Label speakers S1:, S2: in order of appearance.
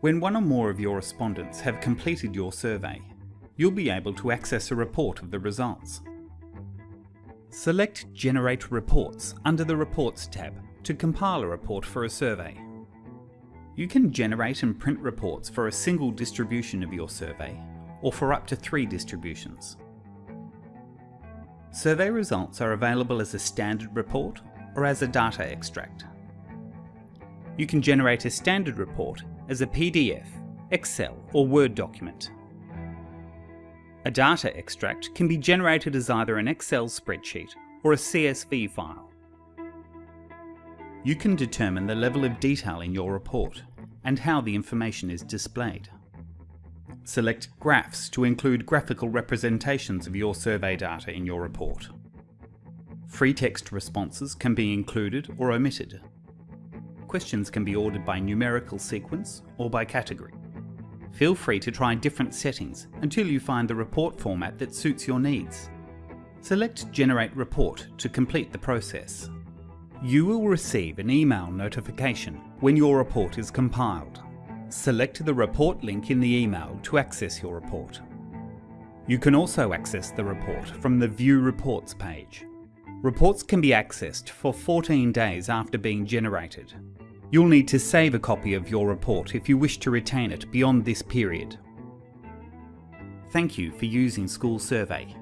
S1: When one or more of your respondents have completed your survey, you'll be able to access a report of the results. Select Generate Reports under the Reports tab to compile a report for a survey. You can generate and print reports for a single distribution of your survey, or for up to three distributions. Survey results are available as a standard report or as a data extract. You can generate a standard report as a PDF, Excel or Word document. A data extract can be generated as either an Excel spreadsheet or a CSV file. You can determine the level of detail in your report and how the information is displayed. Select Graphs to include graphical representations of your survey data in your report. Free text responses can be included or omitted. Questions can be ordered by numerical sequence or by category. Feel free to try different settings until you find the report format that suits your needs. Select Generate Report to complete the process. You will receive an email notification when your report is compiled. Select the report link in the email to access your report. You can also access the report from the View Reports page. Reports can be accessed for 14 days after being generated. You'll need to save a copy of your report if you wish to retain it beyond this period. Thank you for using School Survey.